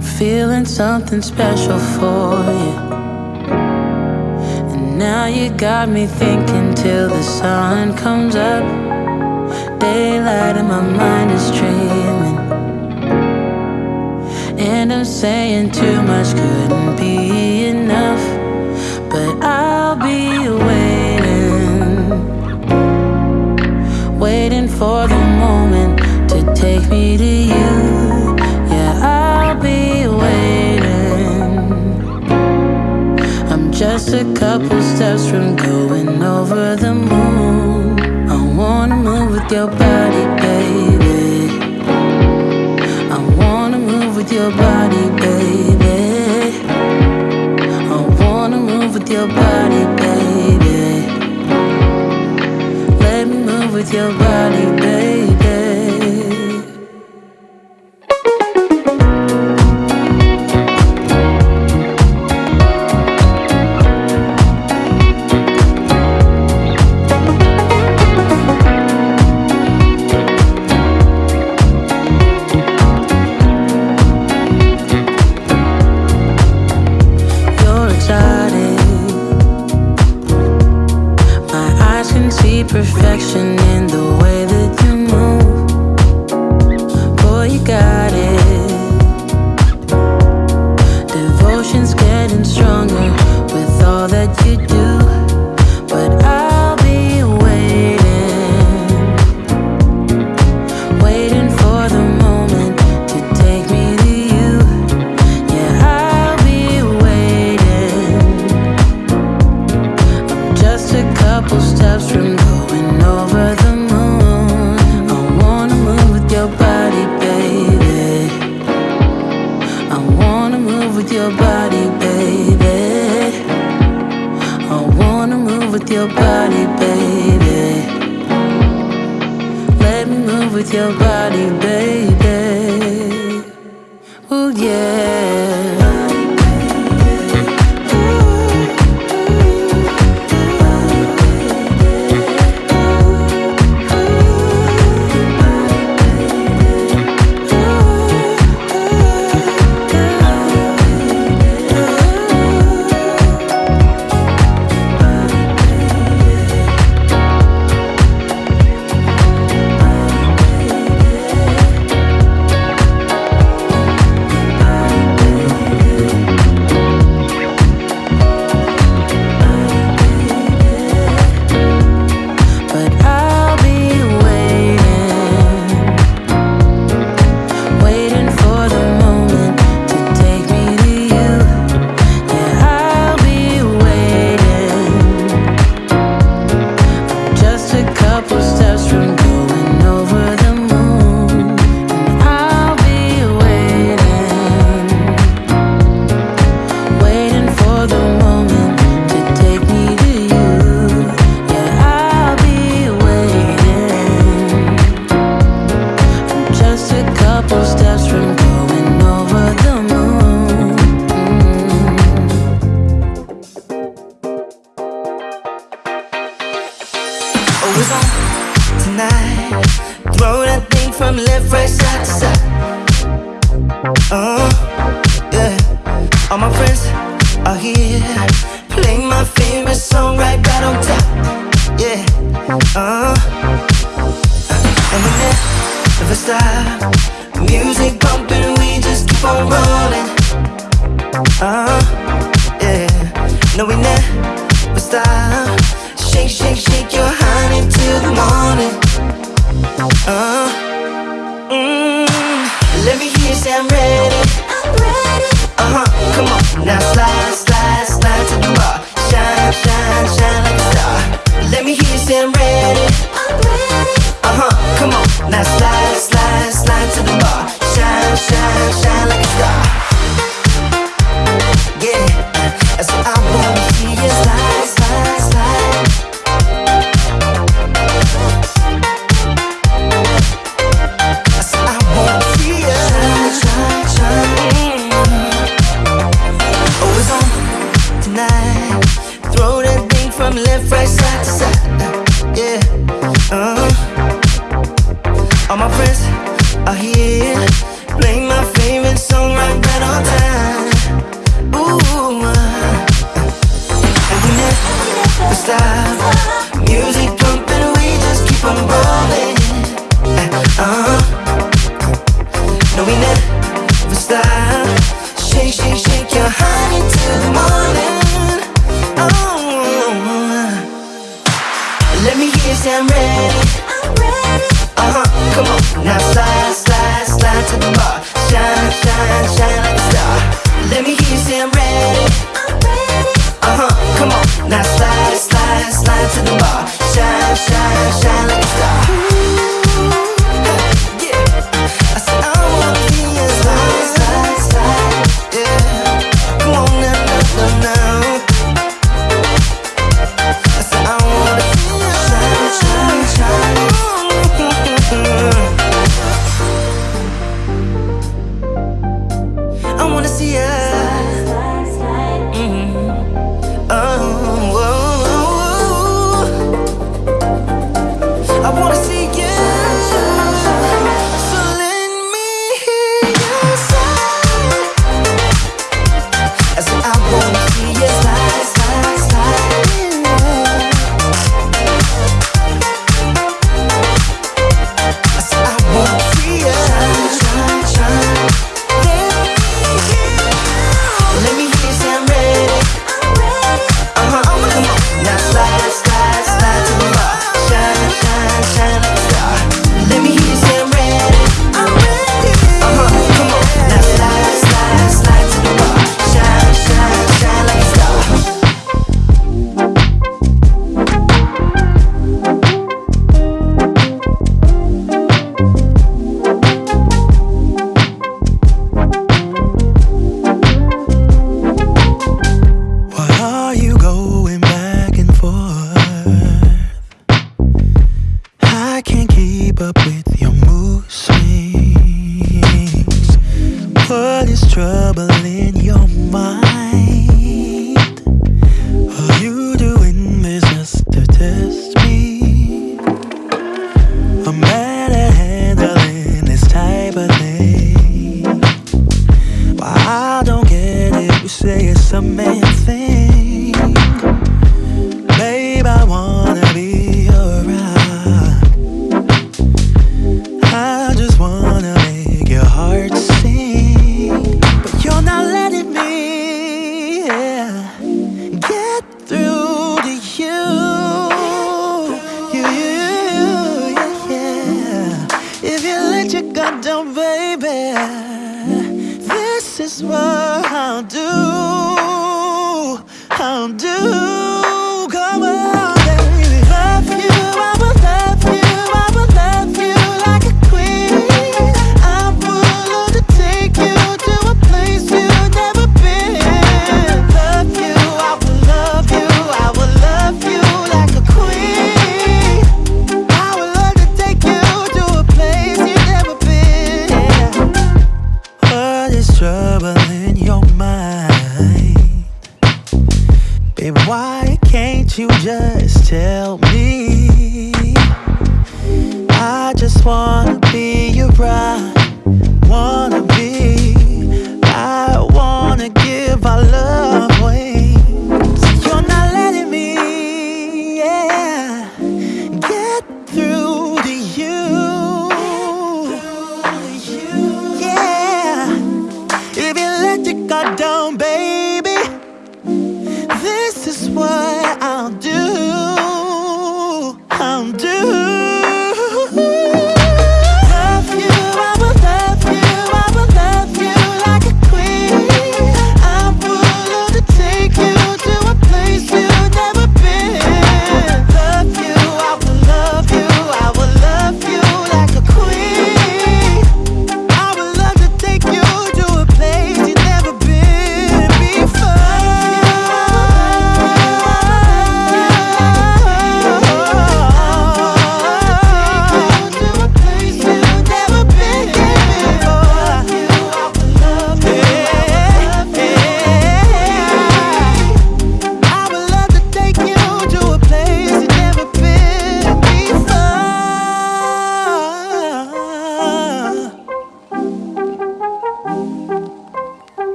feeling something special for you. And now you got me thinking till the sun comes up. Daylight and my mind is dreaming. And I'm saying too much couldn't be enough. But I'll be waiting, waiting for the moment to take me to you. Just a couple steps from going over the moon. I wanna move with your body, baby. I wanna move with your body, baby. I wanna move with your body, baby. Let me move with your body, baby.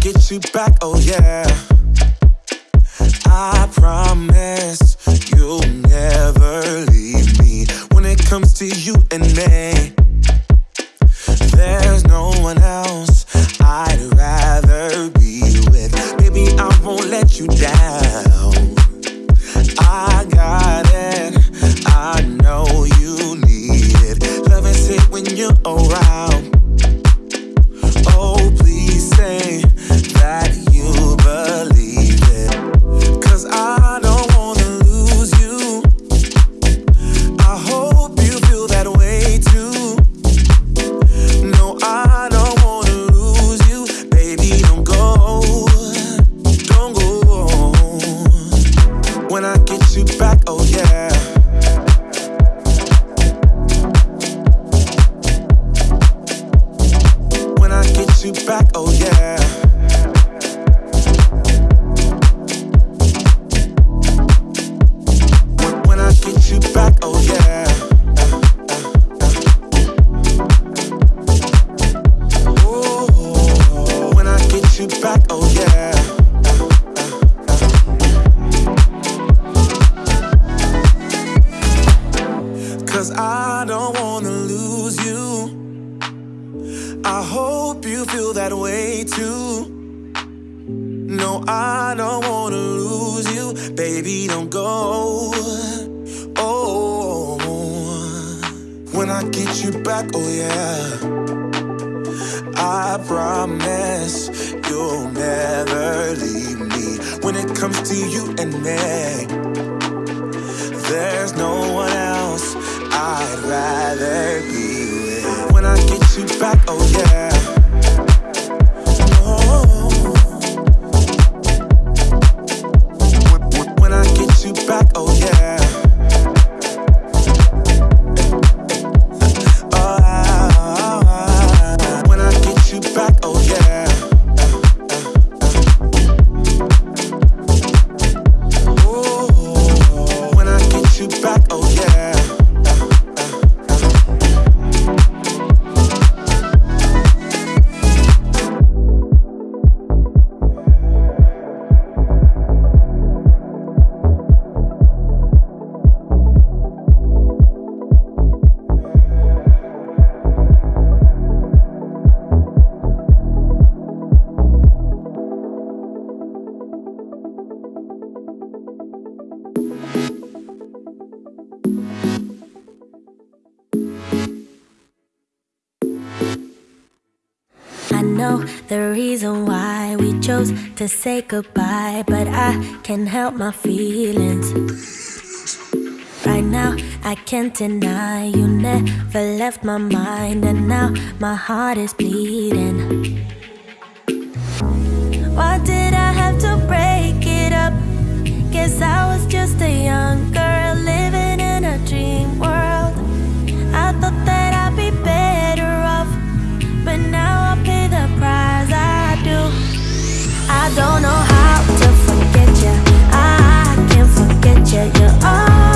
Get you back, oh yeah. I promise you'll never leave me when it comes to you and me. There's no one else I'd rather be with. Baby, I won't let you down. back, oh yeah. to say goodbye, but I can't help my feelings. Right now, I can't deny you never left my mind, and now my heart is bleeding. Why did I have to break it up? Guess I was just a young girl. I don't know how to forget you I can't forget you, you're all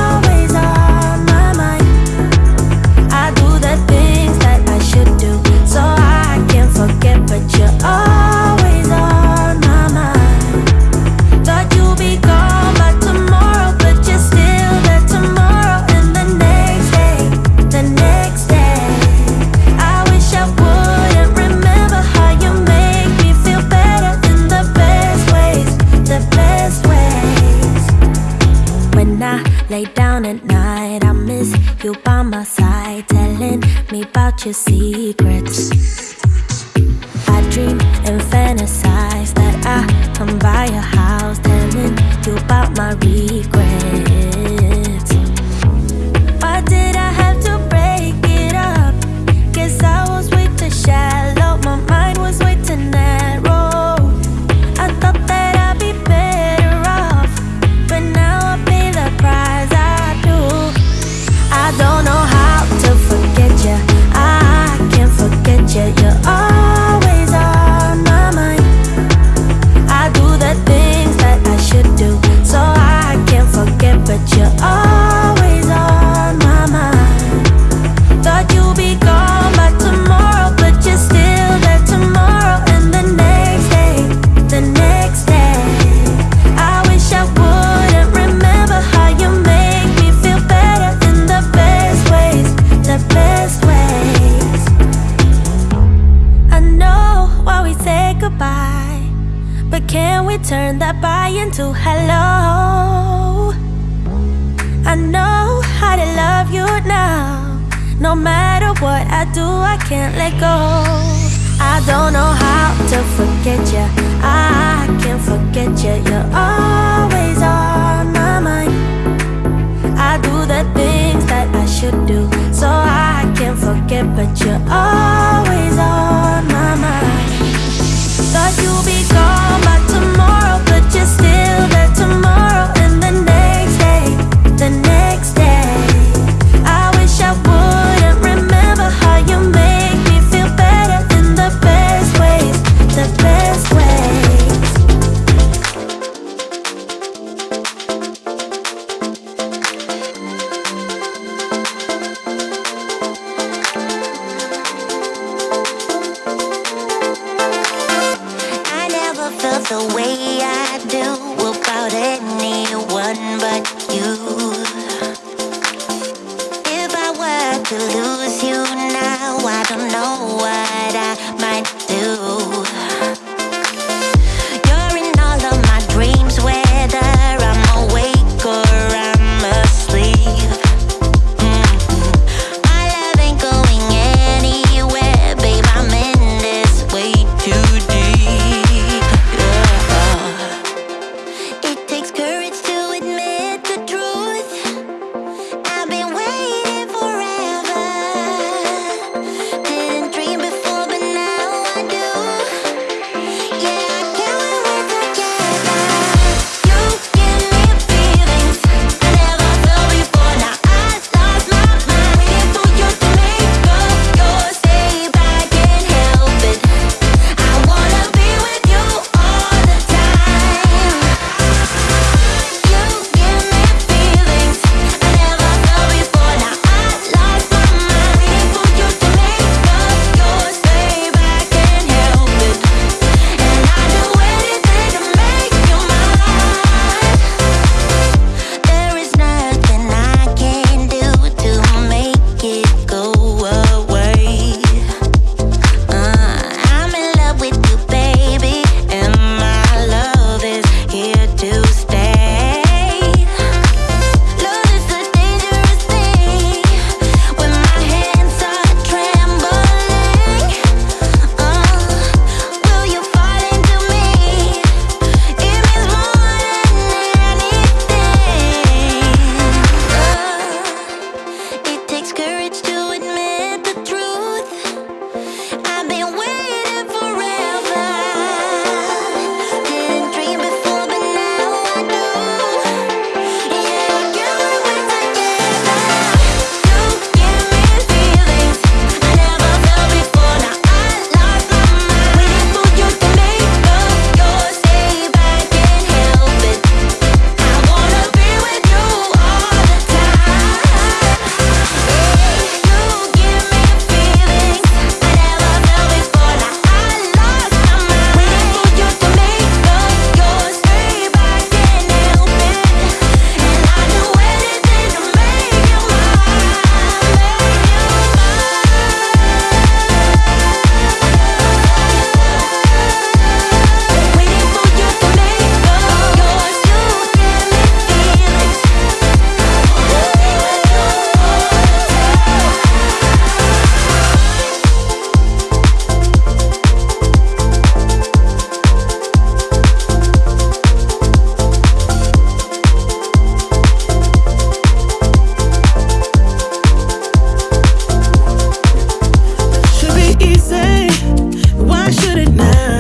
I should it now.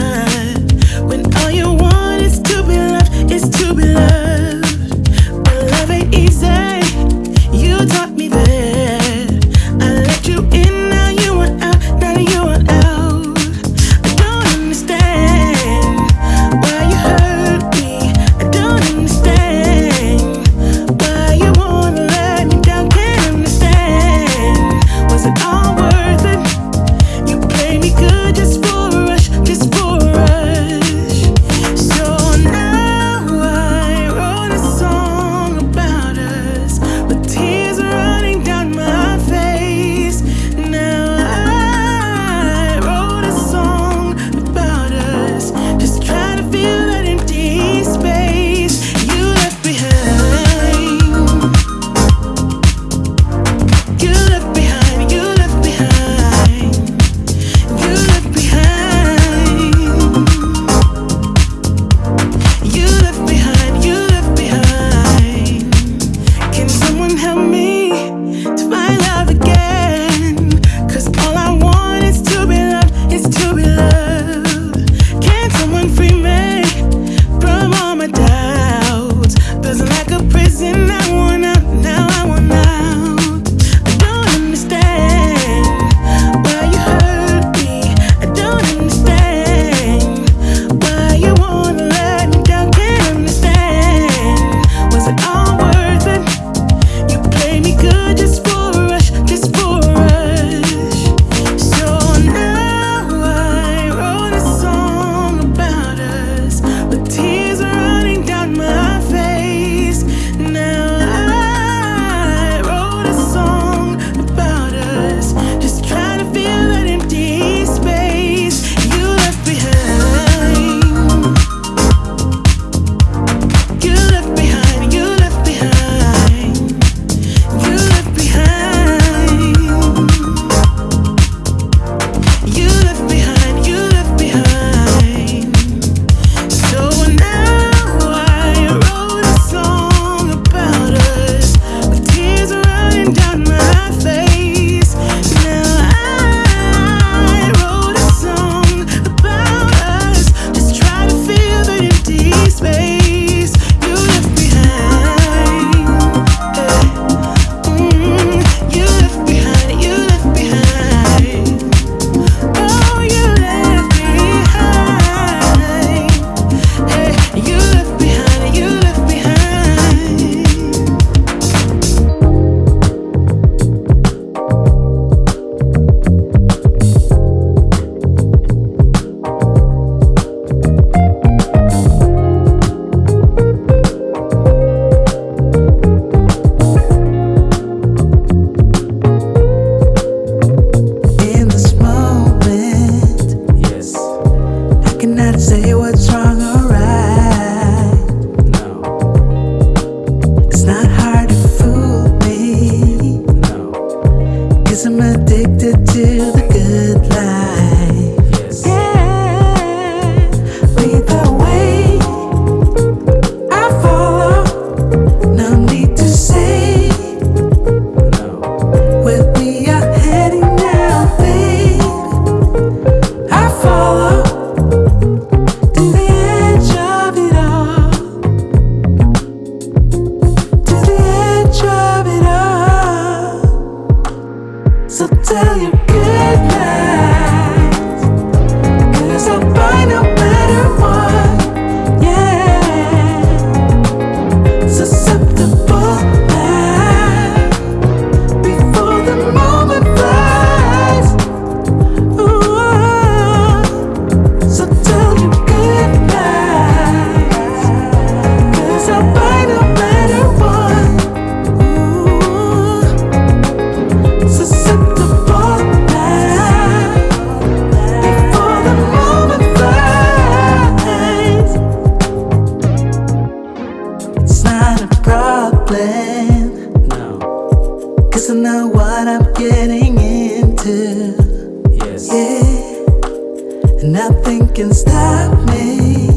is. Yeah, nothing can stop me.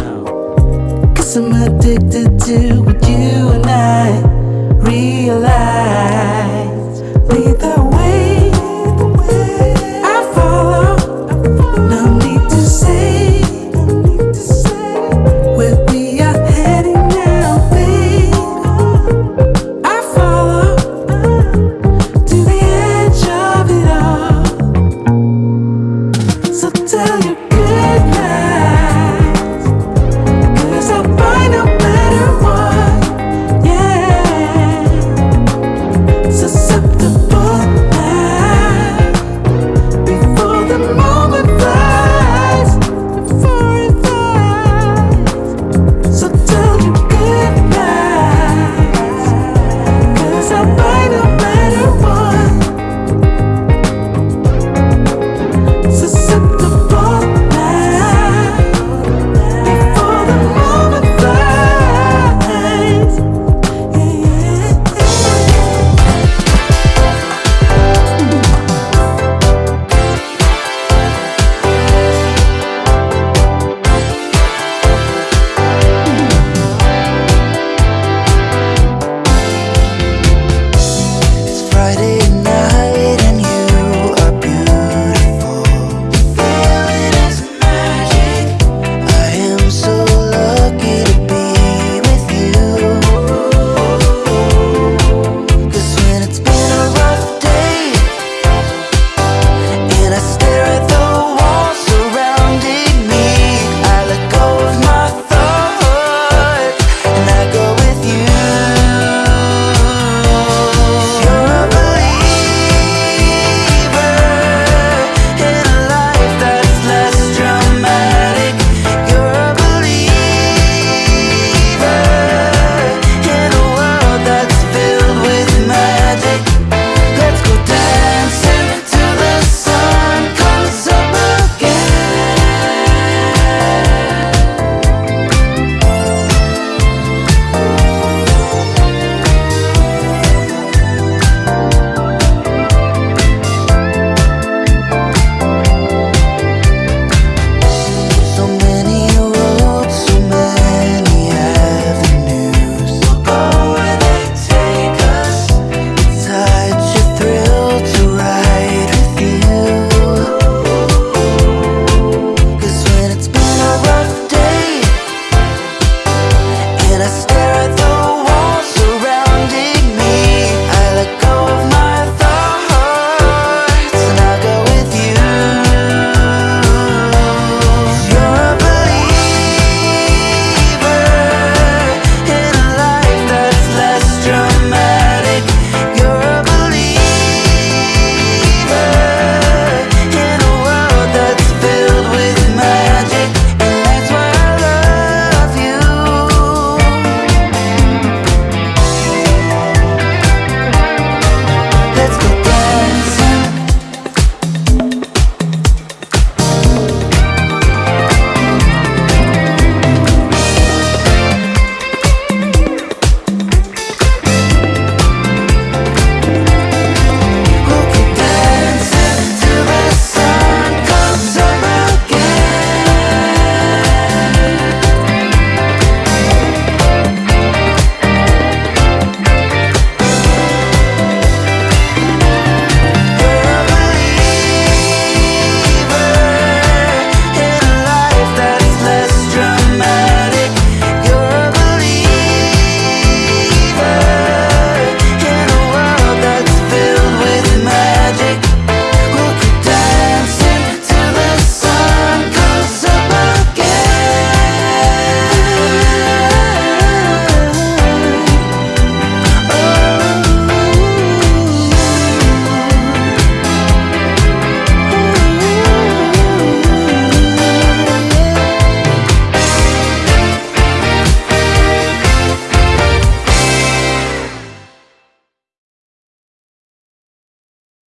No. Cause I'm addicted to what you and I realize. Be the